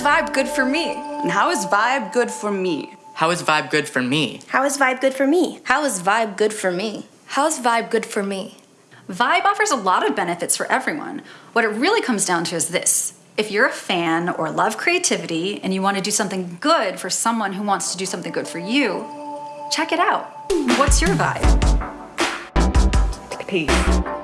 Vibe good for me? And how is Vibe good for me? How is Vibe good for me? How is Vibe good for me? How is Vibe good for me? How's Vibe good for me? Vibe offers a lot of benefits for everyone. What it really comes down to is this. If you're a fan or love creativity and you want to do something good for someone who wants to do something good for you, check it out. What's your vibe? Peace.